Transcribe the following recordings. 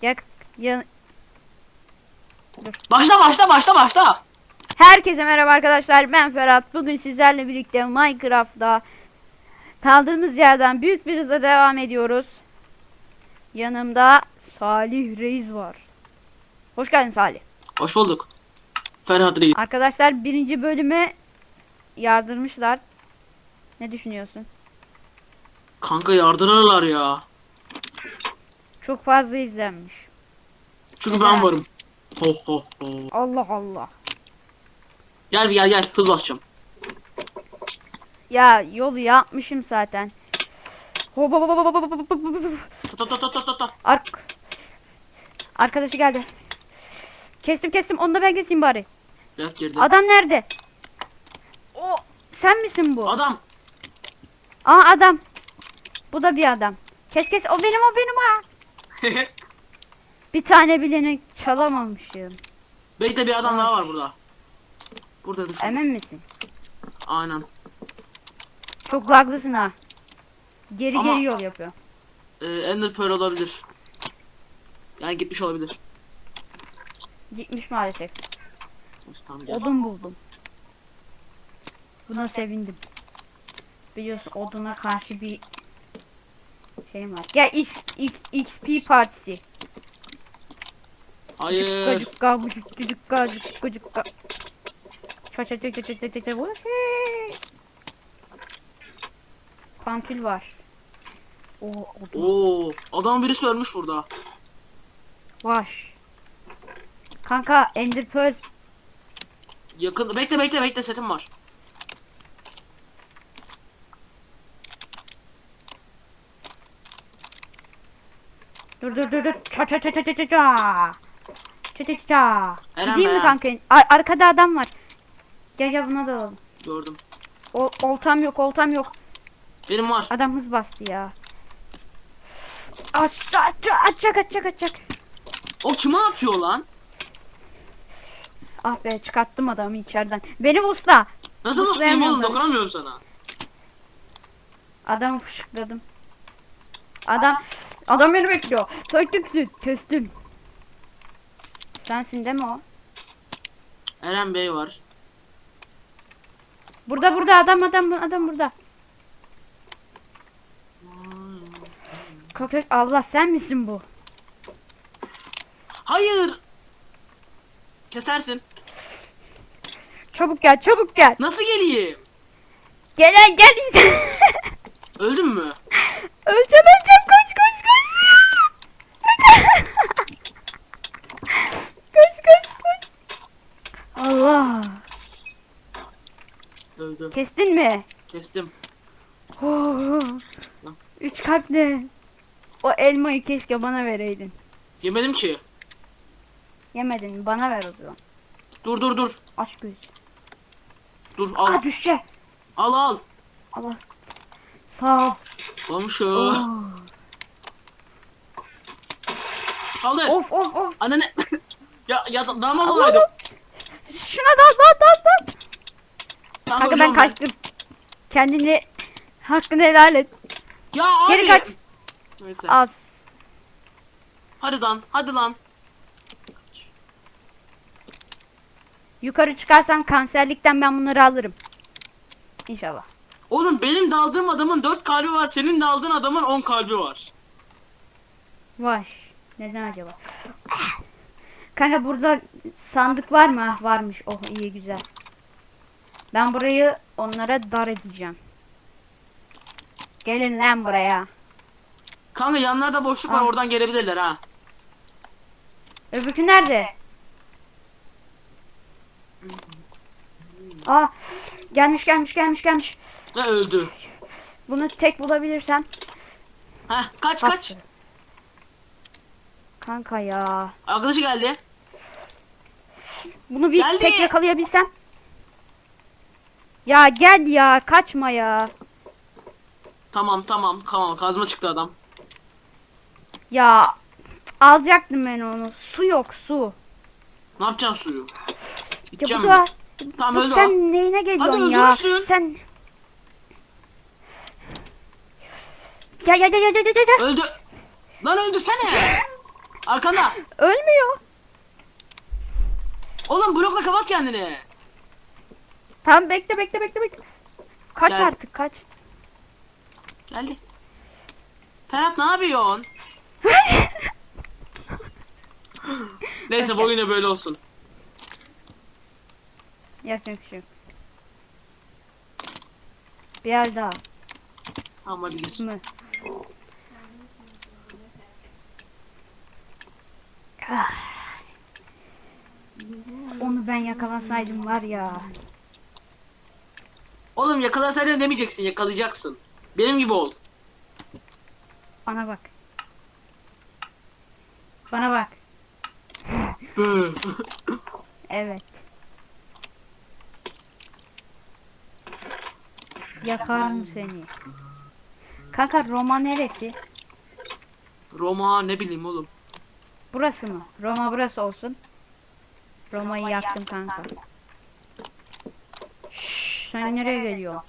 Gel. Ya, Başla başla başla başla. Herkese merhaba arkadaşlar. Ben Ferhat. Bugün sizlerle birlikte Minecraft'ta kaldığımız yerden büyük bir hızla devam ediyoruz. Yanımda Salih Reis var. Hoş geldin Salih. Hoş bulduk. Ferhat Reis. Arkadaşlar birinci bölüme yardırmışlar. Ne düşünüyorsun? Kanka yardırırlar ya. Çok fazla izlenmiş. Çünkü ben varım. Ho ho ho. Allah Allah. Gel bir gel gel hız basacağım. Ya yolu yapmışım zaten. Hop hop hop hop hop hop hop hop. Ta ta ta ta ta ta. Ark. Arkadaşı geldi. Kestim kestim onu da ben keseyim bari. Yap girdim. Adam nerede? O sen misin bu? Adam. Aa adam. Bu da bir adam. Kes kes o benim o benim ha. Bir tane bileni çalamamışım. Bekle bir adam daha var burada. Burada düşün. Emin misin? Aynen. Çok laglısın ha. Geri Ama- geri yol yapıyor. Ee, Ender Pearl olabilir. Yani gitmiş olabilir. Gitmiş maalesef. Neyse, Tamam gel. Odun buldum. Buna sevindim. Biliyorsun oduna karşı bir şeyim var. Gel X, X, XP partisi. Hayır. Cukka cukka cukka cukka cukka. Ça ça ça ça ça ça ça Vuhey. Pantül var. O odun Oo, adam birisi ölmüş burada. var. Kanka Ender Pearl Yakın. Bekle bekle bekle setim var. Dur dur dur dur. Ça ça ça ça ça ça ça. Ça ça ça Gideyim mi kanka? Ar- arkada adam var. Gel gel buna da alalım. Gördüm. O oltam yok oltam yok. Benim var. Adam hız bastı ya. Aşağı atacak atacak atacak. O kime atıyor lan? Ah be çıkarttım adamı içeriden. Benim usta. Nasıl ustayım oğlum? Dokunamıyorum sana. Adamı fışıkladım. Adam adam beni bekliyor. Takipsin kestim. Sensin değil mi o? Eren Bey var. Burada burada adam adam adam burada. Köpek Allah sen misin bu? Hayır. Kesersin. Çabuk gel çabuk gel. Nasıl geleyim? Gel gel. Öldün mü? öleceğim Öldü. Kestin mi? Kestim. Oh. Üç kalp ne? O elmayı keşke bana vereydin. Yemedim ki. Yemedin bana ver o zaman. Dur dur dur. Aç göz. Dur al. Aa düşecek. Al al. Allah. Sağ ol. Olmuş o. Oh. Saldır. Of of of. Anne ya ya dalmaz Allah olaydım. Şuna dal dal dal dal. Ben ölüyorum kaçtım. Kendini hakkını helal et. Ya abi. Geri kaç. Neyse. Az. Hadi lan. Hadi lan. Yukarı çıkarsam kanserlikten ben bunları alırım. İnşallah. Oğlum benim daldığım adamın 4 kalbi var. Senin daldığın adamın 10 kalbi var. Vay. Neden acaba? Kanka burada sandık var mı? Ah, varmış. Oh iyi güzel. Ben burayı onlara dar edeceğim. Gelin lan buraya. Kanka yanlarda boşluk var. Al. Oradan gelebilirler ha. Öbürkü nerede? Aa gelmiş gelmiş gelmiş gelmiş. Ve öldü. Bunu tek bulabilirsem. Heh kaç kaç. bastır. Kanka ya. Arkadaşı geldi. Bunu bir Geldi. tek yakalayabilsem. Ya gel ya kaçma ya. Tamam tamam tamam kazma çıktı adam. Ya alacaktım ben onu. Su yok su. Ne yapacaksın suyu? Ya İçeceğim mi? da Tamam bu öldü o. sen neyine geliyorsun Hadi ya? öldürürsün. Sen Gel gel gel gel gel gel. Öldü. Lan öldürsene. Arkanda. Ölmüyor. Oğlum blokla kapat kendini. Tamam bekle bekle bekle bekle. Kaç Gel. artık kaç. Geldi. Ferhat ne yapıyorsun? Neyse bu oyun da böyle olsun. Yapacak bir şey yok. Bir yer daha. Tamam hadi mı? Ah. Onu ben yakalasaydım var ya. Oğlum yakalasaydın demeyeceksin yakalayacaksın. Benim gibi ol. Bana bak. Bana bak. Evet. Yakarım seni. Kanka Roma neresi? Roma ne bileyim oğlum. Burası mı? Roma burası olsun. Roma'yı yaktım kanka. Sen nereye geliyorsun?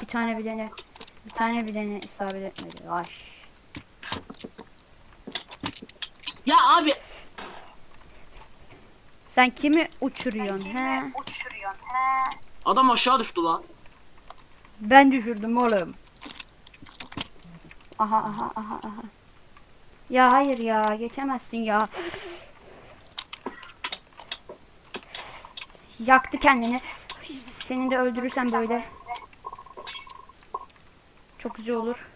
bir tane bir tane bir tane bir tane isabet etmedi. Ay. ya abi Sen kimi uçuruyorsun he? adam aşağı düştü lan. Ben düşürdüm oğlum. Aha aha aha aha. Ya hayır ya geçemezsin ya. Yaktı kendini. Seni de öldürürsem böyle. Çok güzel olur.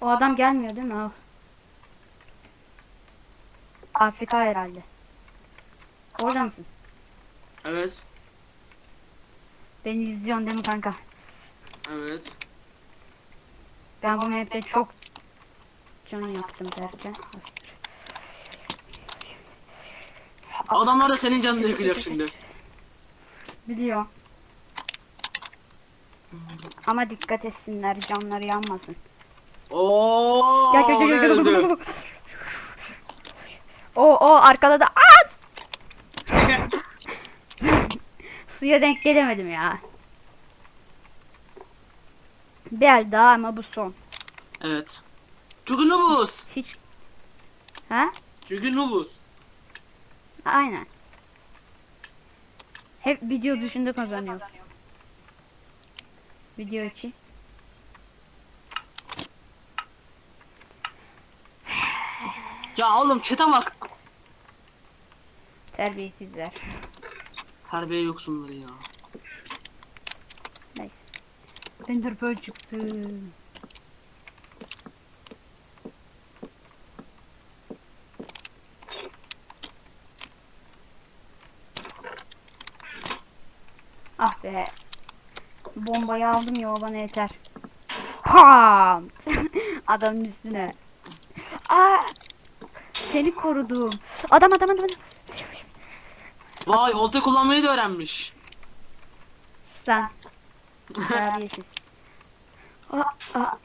O adam gelmiyor değil mi? O. Afrika herhalde. Orada mısın? Evet. Beni izliyorsun değil mi kanka? Evet. Ben bu map'te çok can yaktım derken. Adamlar da senin canını yakacak şimdi. Biliyor. Ama dikkat etsinler canları yanmasın. Oo. Gel gel gel gel, gel. öldü. O o arkada da az. Suya denk gelemedim ya. Bir el daha ama bu son. evet. Çünkü. Hiç Ha? Çünkü. Aynen. Hep video dışında kazanıyoruz. Video içi. Ya oğlum çete bak. Terbiyesizler. Terbiye yoksunları ya. Neyse. Ender Pearl çıktı. Ah be. Bombayı aldım ya bana yeter. Pam! Adamın üstüne. Aa! Seni korudum. Adam adam adam. adam. Vay olta kullanmayı da öğrenmiş. Sen. Terbiyesiz. Aa, aa.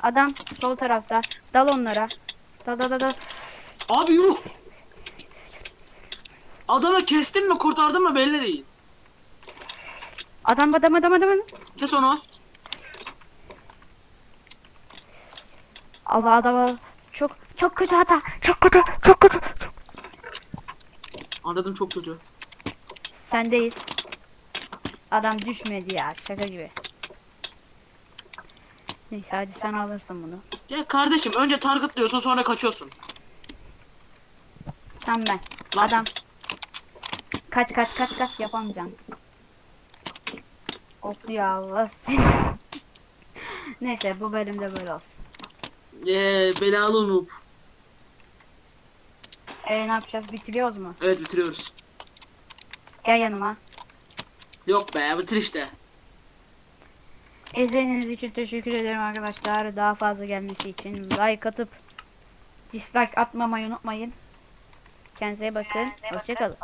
Adam sol tarafta. Dal onlara. Dal dal dal dal. Abi yuh. Adamı kestin mi kurtardın mı belli değil. Adam adam adam adam. Kes onu. Allah adam. Çok çok kötü hata. Çok kötü. Çok kötü. Çok... Anladım çok kötü. Sendeyiz. Adam düşmedi ya. Şaka gibi. Neyse hadi sen alırsın bunu. Ya kardeşim önce target diyorsun sonra kaçıyorsun. Tam ben. Lan. Adam. Kaç kaç kaç kaç yapamayacağım. Hoplu ya Allah. Neyse bu bölümde böyle olsun. Eee belalı noob. E ne yapacağız? Bitiriyoruz mu? Evet bitiriyoruz. Gel yanıma. Yok be bitir işte. İzlediğiniz için teşekkür ederim arkadaşlar. Daha fazla gelmesi için like atıp dislike atmamayı unutmayın. Kendinize bakın. Hoşçakalın.